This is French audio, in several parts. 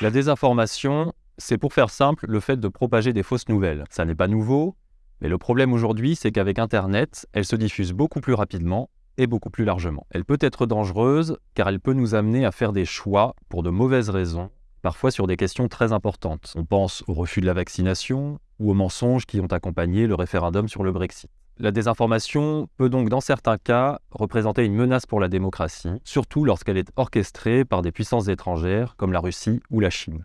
La désinformation, c'est pour faire simple le fait de propager des fausses nouvelles. Ça n'est pas nouveau, mais le problème aujourd'hui, c'est qu'avec Internet, elle se diffuse beaucoup plus rapidement et beaucoup plus largement. Elle peut être dangereuse car elle peut nous amener à faire des choix pour de mauvaises raisons, parfois sur des questions très importantes. On pense au refus de la vaccination ou aux mensonges qui ont accompagné le référendum sur le Brexit. La désinformation peut donc dans certains cas représenter une menace pour la démocratie, surtout lorsqu'elle est orchestrée par des puissances étrangères comme la Russie ou la Chine.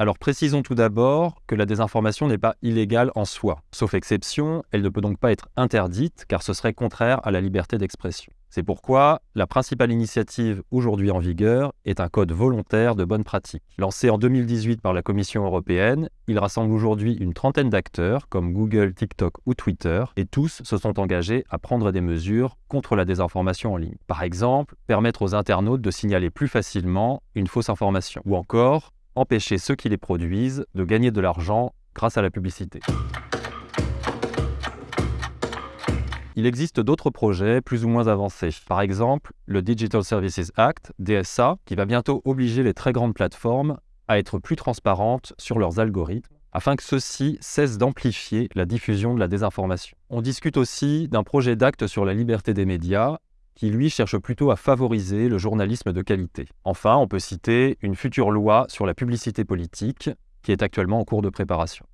Alors précisons tout d'abord que la désinformation n'est pas illégale en soi. Sauf exception, elle ne peut donc pas être interdite car ce serait contraire à la liberté d'expression. C'est pourquoi la principale initiative aujourd'hui en vigueur est un code volontaire de bonne pratique. Lancé en 2018 par la Commission européenne, il rassemble aujourd'hui une trentaine d'acteurs comme Google, TikTok ou Twitter et tous se sont engagés à prendre des mesures contre la désinformation en ligne. Par exemple, permettre aux internautes de signaler plus facilement une fausse information ou encore empêcher ceux qui les produisent de gagner de l'argent grâce à la publicité. Il existe d'autres projets plus ou moins avancés. Par exemple, le Digital Services Act, DSA, qui va bientôt obliger les très grandes plateformes à être plus transparentes sur leurs algorithmes afin que ceux-ci cessent d'amplifier la diffusion de la désinformation. On discute aussi d'un projet d'acte sur la liberté des médias qui lui cherche plutôt à favoriser le journalisme de qualité. Enfin, on peut citer une future loi sur la publicité politique qui est actuellement en cours de préparation.